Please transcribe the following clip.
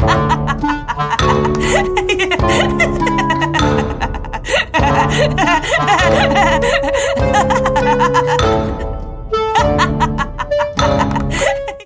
Ha ha ha ha!